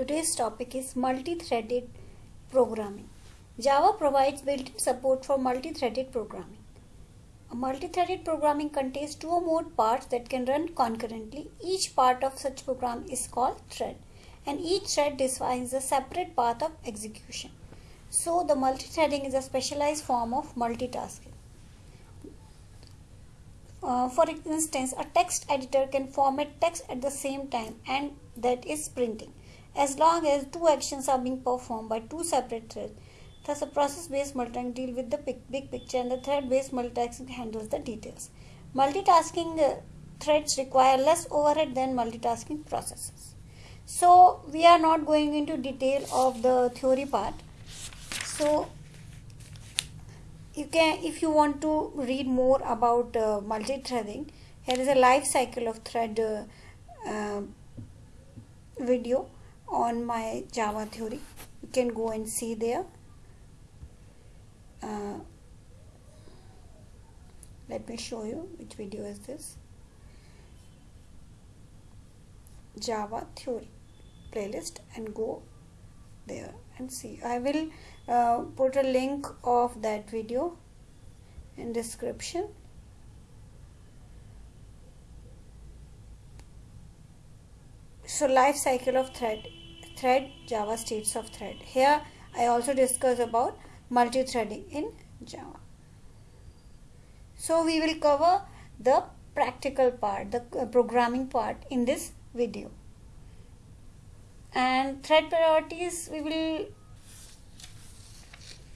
Today's topic is multi-threaded programming. Java provides built-in support for multi-threaded programming. A multi-threaded programming contains two or more parts that can run concurrently. Each part of such program is called thread and each thread defines a separate path of execution. So the multi-threading is a specialized form of multitasking. Uh, for instance, a text editor can format text at the same time and that is printing as long as two actions are being performed by two separate threads. Thus, a process-based multitasking deals with the big picture and the thread-based multitasking handles the details. Multitasking uh, threads require less overhead than multitasking processes. So, we are not going into detail of the theory part. So, you can if you want to read more about uh, multi-threading here is a life cycle of thread uh, uh, video on my java theory. You can go and see there. Uh, let me show you which video is this. Java theory playlist and go there and see. I will uh, put a link of that video in description. So life cycle of thread thread java states of thread. Here i also discuss about multi-threading in java. So we will cover the practical part the uh, programming part in this video. And thread priorities we will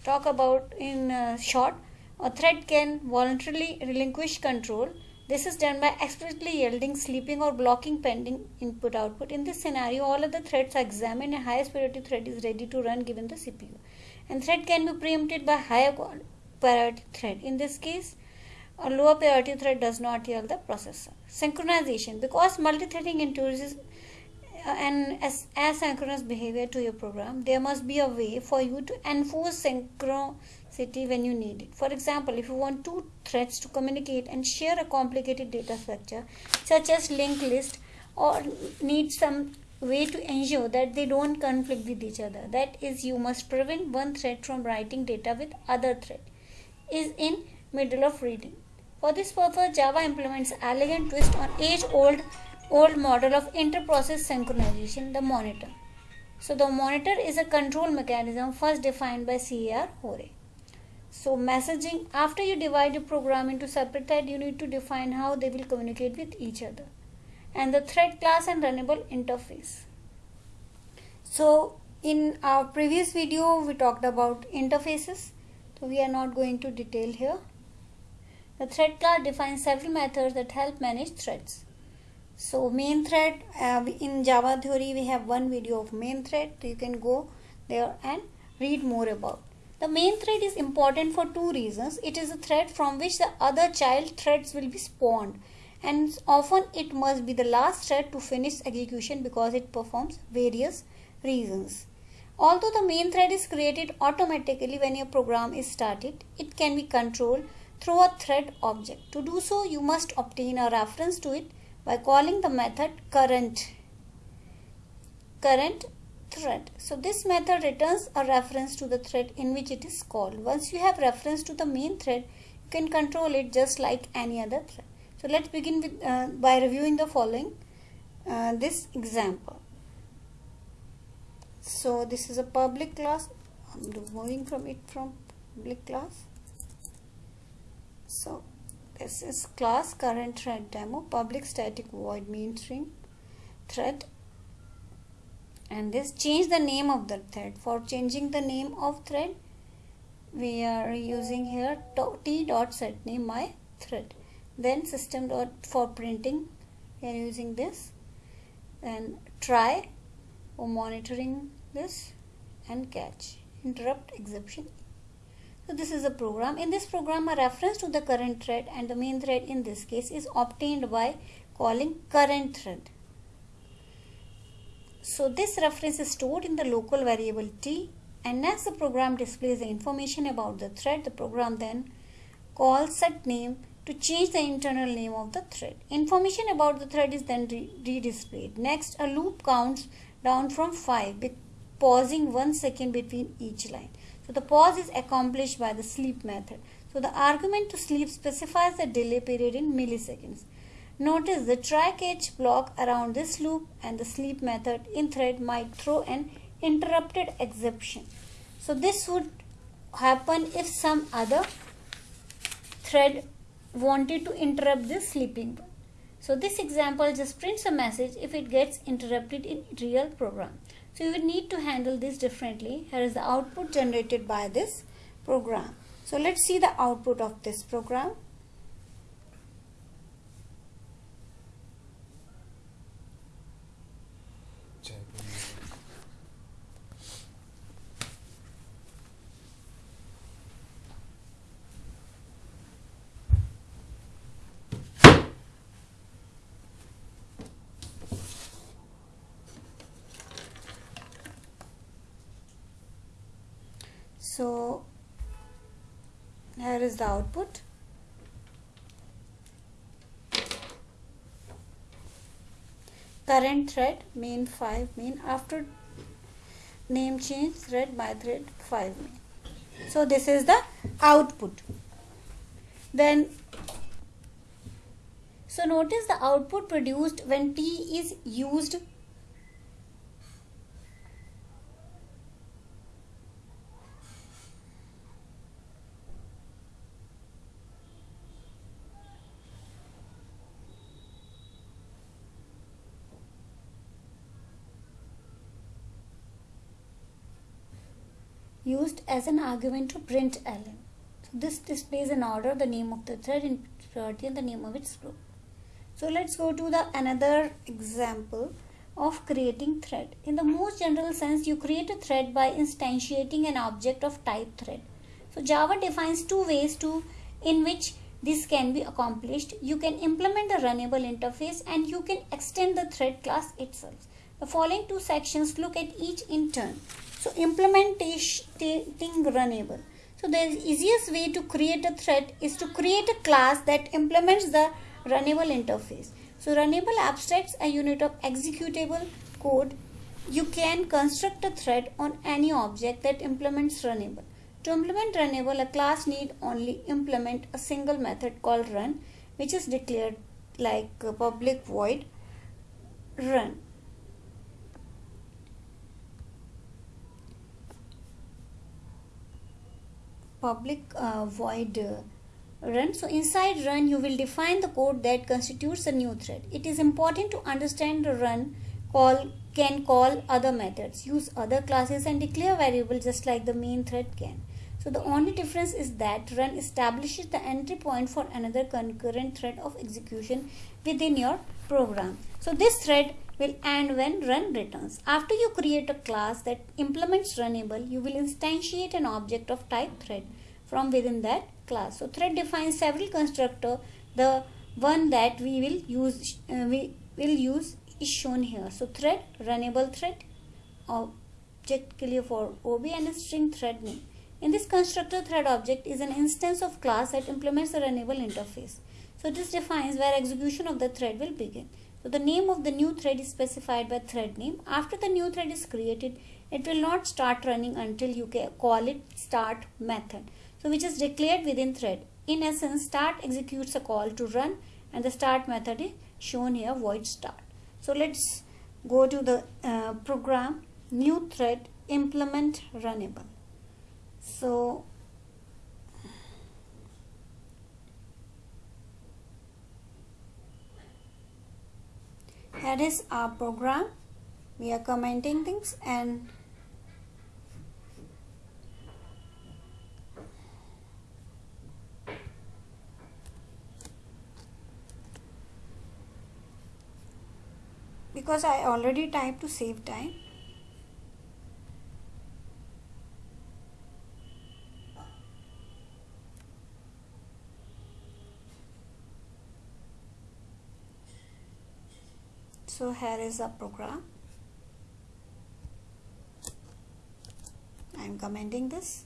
talk about in uh, short, a thread can voluntarily relinquish control. This is done by explicitly yielding, sleeping or blocking pending input output. In this scenario, all other threads are examined and highest priority thread is ready to run given the CPU. And thread can be preempted by higher priority thread. In this case, a lower priority thread does not yield the processor. Synchronization. Because multi-threading introduces Uh, an asynchronous behavior to your program, there must be a way for you to enforce synchronicity when you need it. For example, if you want two threads to communicate and share a complicated data structure, such as linked list, or need some way to ensure that they don't conflict with each other. That is, you must prevent one thread from writing data with other thread is in middle of reading. For this purpose, Java implements elegant twist on age-old old model of inter-process synchronization, the monitor. So the monitor is a control mechanism first defined by C.A.R. Hoare. So messaging, after you divide your program into separate threads, you need to define how they will communicate with each other. And the thread class and runnable interface. So in our previous video, we talked about interfaces. So we are not going to detail here. The thread class defines several methods that help manage threads. So main thread uh, in Java theory we have one video of main thread. You can go there and read more about. The main thread is important for two reasons. It is a thread from which the other child threads will be spawned and often it must be the last thread to finish execution because it performs various reasons. Although the main thread is created automatically when your program is started, it can be controlled through a thread object. To do so, you must obtain a reference to it by calling the method current current thread. So this method returns a reference to the thread in which it is called. Once you have reference to the main thread, you can control it just like any other thread. So let's begin with uh, by reviewing the following uh, this example. So this is a public class. I'm removing from it from public class. So this is class current thread demo. Public static void main string thread and this change the name of the thread. For changing the name of thread we are using here t dot set name my thread. Then system dot for printing we are using this. And try for monitoring this and catch. Interrupt exception so this is a program. In this program, a reference to the current thread and the main thread in this case is obtained by calling current thread. So this reference is stored in the local variable t and as the program displays the information about the thread, the program then calls set name to change the internal name of the thread. Information about the thread is then re-displayed. Next, a loop counts down from 5 pausing 1 second between each line. So the pause is accomplished by the sleep method. So the argument to sleep specifies the delay period in milliseconds. Notice the try catch block around this loop and the sleep method in thread might throw an interrupted exception. So this would happen if some other thread wanted to interrupt this sleeping one. So this example just prints a message if it gets interrupted in real program. So you will need to handle this differently. Here is the output generated by this program. So let's see the output of this program. So here is the output. Current thread main 5 main after name change thread by thread 5 main. So this is the output. Then so notice the output produced when T is used used as an argument to print ln. So this displays in order the name of the thread in priority and the name of its group. So let's go to the another example of creating thread. In the most general sense, you create a thread by instantiating an object of type thread. So Java defines two ways to in which this can be accomplished. You can implement the runnable interface and you can extend the thread class itself. The following two sections look at each in turn. So implementing runnable. So the easiest way to create a thread is to create a class that implements the runnable interface. So runnable abstracts a unit of executable code. You can construct a thread on any object that implements runnable. To implement runnable, a class need only implement a single method called run, which is declared like public void run. Public uh, void uh, run. So inside run you will define the code that constitutes a new thread. It is important to understand the run call can call other methods, use other classes and declare variables just like the main thread can. So the only difference is that run establishes the entry point for another concurrent thread of execution within your program. So this thread will end when run returns. After you create a class that implements runnable, you will instantiate an object of type thread from within that class. So thread defines several constructor. The one that we will use uh, we will use is shown here. So thread, runnable thread, object clear for OB and string thread name. In this constructor thread object is an instance of class that implements the runnable interface. So this defines where execution of the thread will begin. So the name of the new thread is specified by thread name. After the new thread is created, it will not start running until you call it start method. So which is declared within thread. In essence, start executes a call to run and the start method is shown here void start. So let's go to the uh, program new thread implement runnable. So here is our program. We are commenting things and because I already typed to save time so here is a program. I am commenting this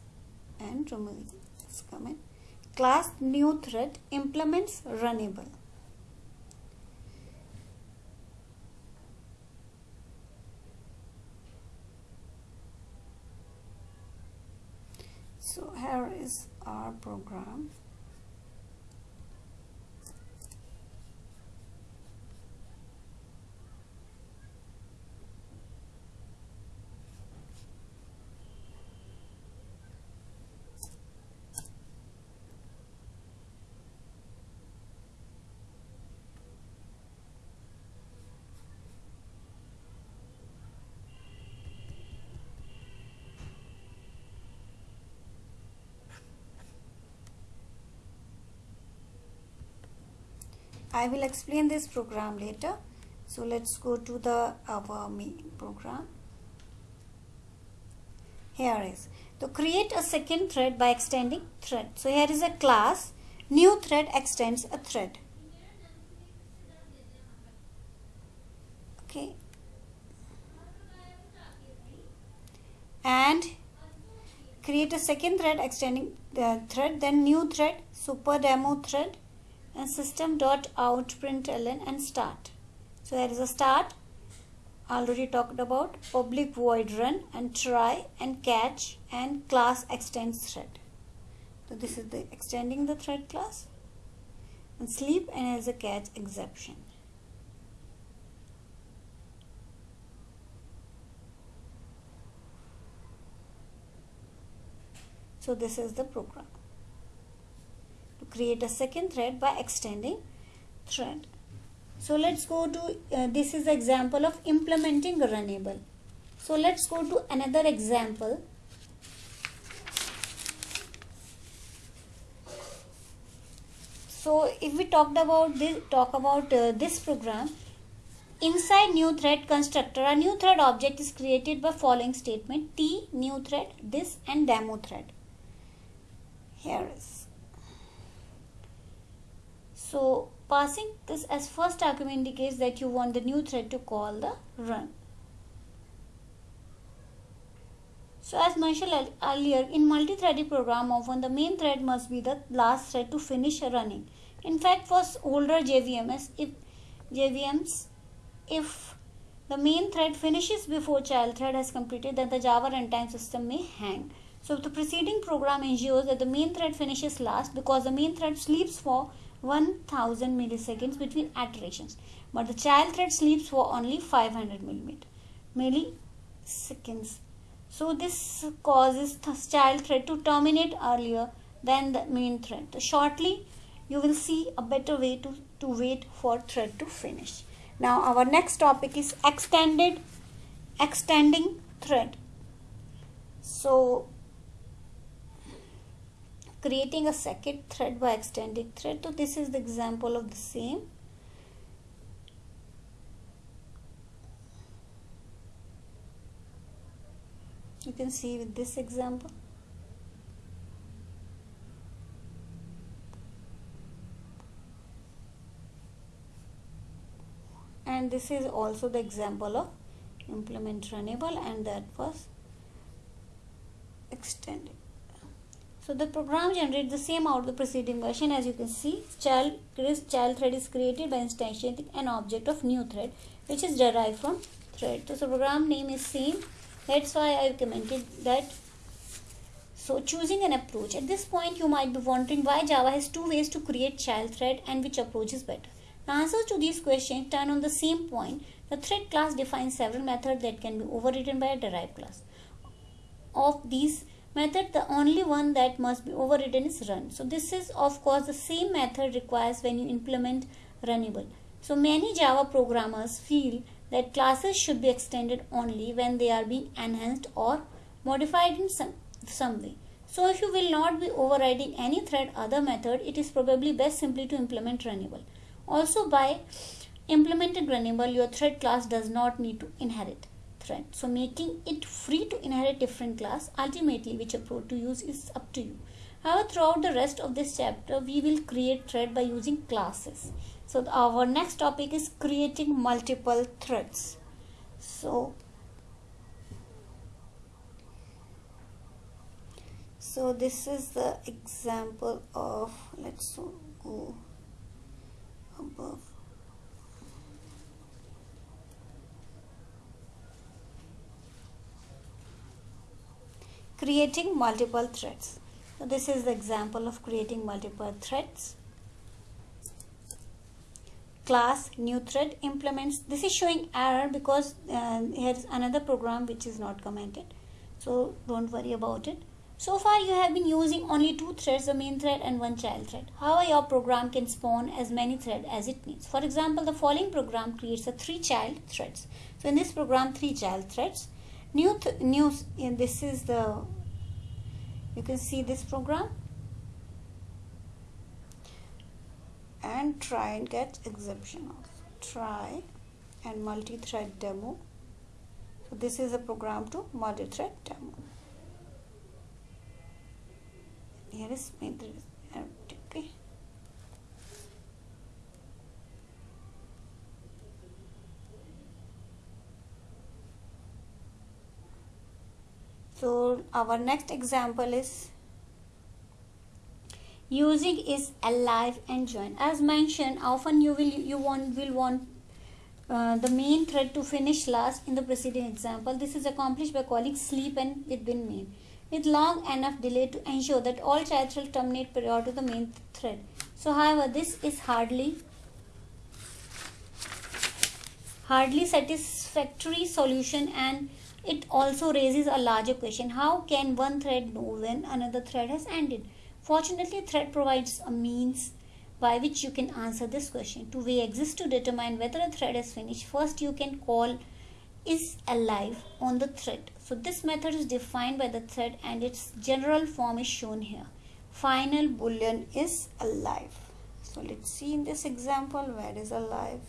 and removing this comment. Class new thread implements runnable. So here is our program. I will explain this program later. So let's go to the our program. Here is to create a second thread by extending thread. So here is a class. New thread extends a thread. Okay. And create a second thread extending the thread then new thread super demo thread and system dot out println and start. So there is a start already talked about public void run and try and catch and class extends thread. So this is the extending the thread class and sleep and as a catch exception. So this is the program create a second thread by extending thread. So let's go to, uh, this is example of implementing runnable. So let's go to another example. So if we talked about this, talk about uh, this program, inside new thread constructor, a new thread object is created by following statement t new thread this and demo thread. Here is so passing this as first argument indicates that you want the new thread to call the run. So as mentioned earlier, in multi-threaded program often the main thread must be the last thread to finish running. In fact, for older JVMs, if JVMs, if the main thread finishes before child thread has completed, then the Java runtime system may hang. So the preceding program ensures that the main thread finishes last because the main thread sleeps for 1000 milliseconds between iterations. But the child thread sleeps for only 500 milliseconds. So this causes the child thread to terminate earlier than the main thread. So shortly you will see a better way to, to wait for thread to finish. Now our next topic is extended extending thread. So creating a second thread by extending thread. So this is the example of the same. You can see with this example. And this is also the example of implement runnable and that was extended so the program generates the same out of the preceding version as you can see. Child, child thread is created by instantiating an object of new thread which is derived from thread. So the program name is same. That's why I commented that. So choosing an approach. At this point you might be wondering why Java has two ways to create child thread and which approach is better. The answers to these questions turn on the same point. The thread class defines several methods that can be overridden by a derived class. Of these method the only one that must be overridden is run. So this is of course the same method requires when you implement runnable. So many java programmers feel that classes should be extended only when they are being enhanced or modified in some, some way. So if you will not be overriding any thread other method it is probably best simply to implement runnable. Also by implemented runnable your thread class does not need to inherit So making it free to inherit different class, ultimately which approach to use is up to you. However, throughout the rest of this chapter, we will create thread by using classes. So our next topic is creating multiple threads. So, so this is the example of, let's go above creating multiple threads so this is the example of creating multiple threads class new thread implements this is showing error because uh, here is another program which is not commented so don't worry about it so far you have been using only two threads, the main thread and one child thread. However, your program can spawn as many threads as it needs. For example, the following program creates a three child threads. So in this program, three child threads. New, th new, this is the, you can see this program. And try and get exception of try and multi-thread demo. So this is a program to multi-thread demo here is empty okay so our next example is using is alive and join. As mentioned often you will you want will want uh, the main thread to finish last in the preceding example. This is accomplished by calling sleep and it been main with long enough delay to ensure that all childs will terminate prior to the main thread. So however this is hardly hardly satisfactory solution and it also raises a larger question. How can one thread know when another thread has ended? Fortunately, thread provides a means by which you can answer this question. Two way exist to determine whether a thread is finished. First, you can call is alive on the thread. So this method is defined by the thread and its general form is shown here. Final boolean is alive. So let's see in this example where is alive.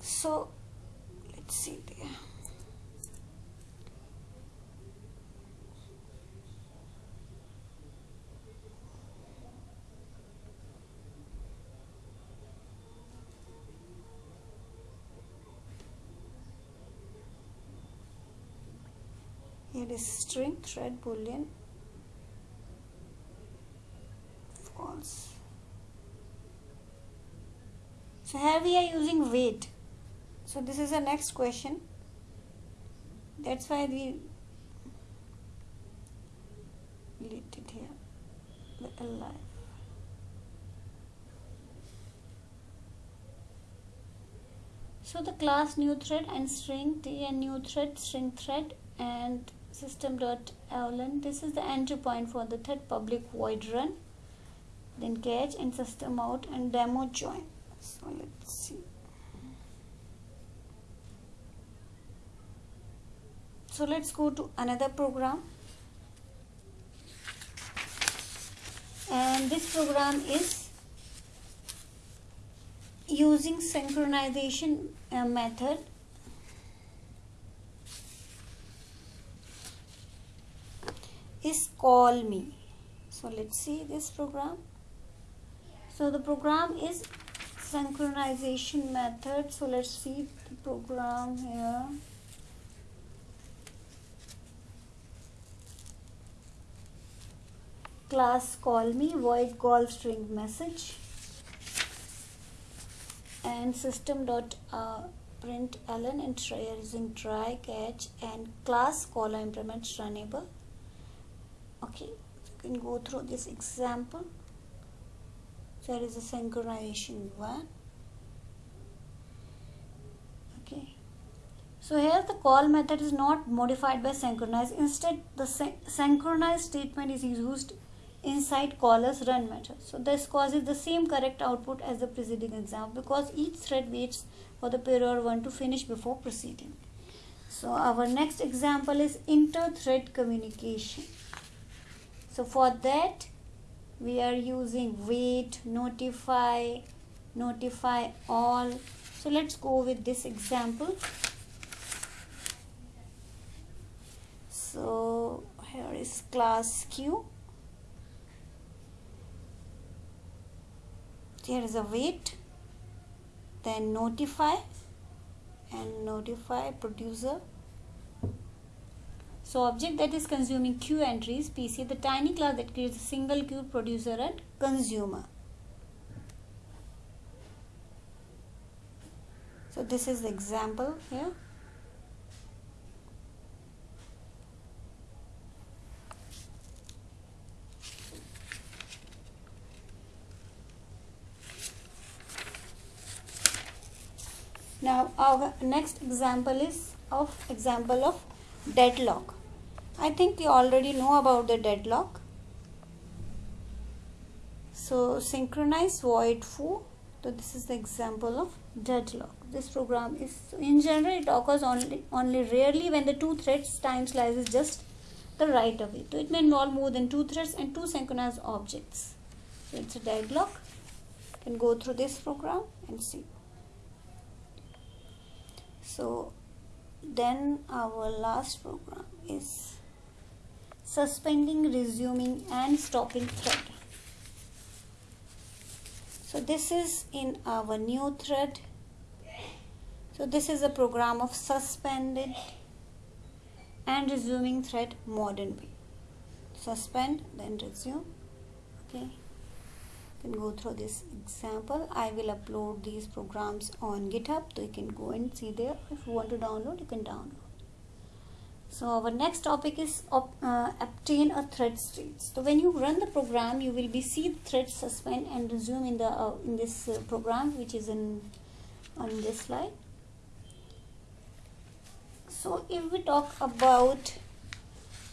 So let's see. There. string thread boolean. False so here we are using wait so this is the next question. That's why we deleted here. The alive so the class new thread and string t and new thread string thread and system dot system.out this is the entry point for the third public void run. Then catch and system out and demo join. So let's see so let's go to another program. And this program is using synchronization uh, method. Is call me. So let's see this program. So the program is synchronization method. So let's see the program here class call me void call string message and system dot uh, print ln and try using try catch and class call implements runnable okay you can go through this example. There is a synchronization one. Okay. So here the call method is not modified by synchronize instead the syn synchronize statement is used inside caller's run method so this causes the same correct output as the preceding example because each thread waits for the prior one to finish before proceeding. So our next example is inter-thread communication. So for that we are using wait notify notify all. So let's go with this example. So here is class q here is a wait then notify and notify producer so object that is consuming queue entries, PC, the tiny class that creates a single queue producer and consumer. So this is the example here. Now our next example is of example of deadlock. I think you already know about the deadlock. So synchronize void foo so this is the example of deadlock. This program is in general it occurs only only rarely when the two threads time slice is just the right of it. So it may involve more than two threads and two synchronous objects. So it's a deadlock. Can go through this program and see so then our last program is suspending resuming and stopping thread. So this is in our new thread. So this is a program of suspended and resuming thread modern way. Suspend then resume. Okay can go through this example. I will upload these programs on github so you can go and see there. If you want to download you can download. So our next topic is uh, obtain a thread state so when you run the program you will be see thread suspend and resume in the uh, in this uh, program which is in on this slide. So if we talk about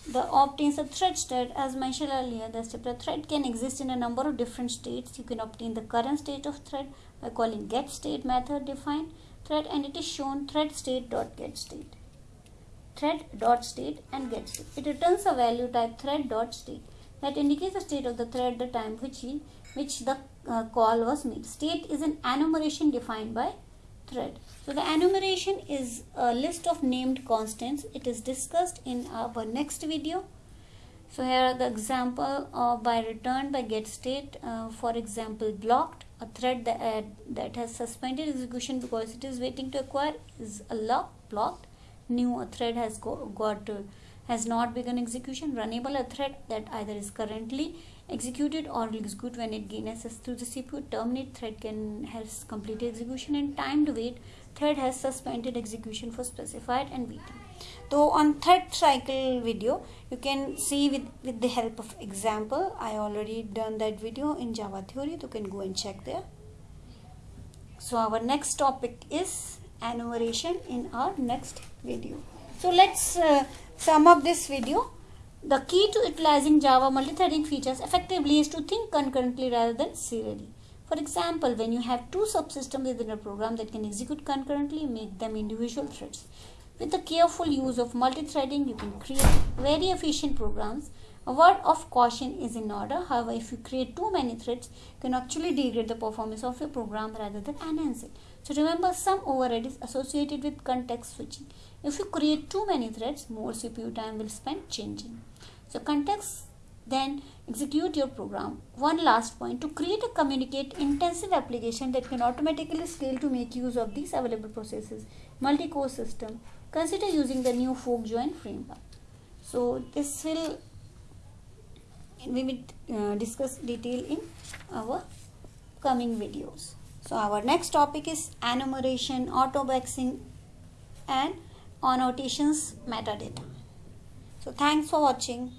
the obtains a thread state as mentioned earlier the step thread can exist in a number of different states you can obtain the current state of thread by calling get state method define thread and it is shown thread state dot get state. Thread dot state and get state. It returns a value type thread dot state. That indicates the state of the thread the time which he, which the uh, call was made. State is an enumeration defined by thread. So the enumeration is a list of named constants. It is discussed in our next video. So here are the example of by return by get state. Uh, for example, blocked a thread that, uh, that has suspended execution because it is waiting to acquire is a lock blocked. New a thread has go, got has not begun execution. Runnable a thread that either is currently executed or will execute when it gains access to the CPU. Terminate thread can has completed execution and timed wait thread has suspended execution for specified and waiting. So on thread cycle video you can see with, with the help of example I already done that video in Java theory you can go and check there. So our next topic is enumeration in our next video. So let's uh, sum up this video. The key to utilizing Java multithreading features effectively is to think concurrently rather than serially. For example, when you have two subsystems within a program that can execute concurrently, make them individual threads. With the careful use of multithreading, you can create very efficient programs. A word of caution is in order. However, if you create too many threads, you can actually degrade the performance of your program rather than enhance it. So remember, some overhead is associated with context switching. If you create too many threads, more CPU time will spend changing. So context then execute your program. One last point to create a communicate intensive application that can automatically scale to make use of these available processes. Multi-core system. Consider using the new fork join framework. So this will we will uh, discuss detail in our coming videos. So our next topic is enumeration, auto-boxing and annotations metadata. So thanks for watching.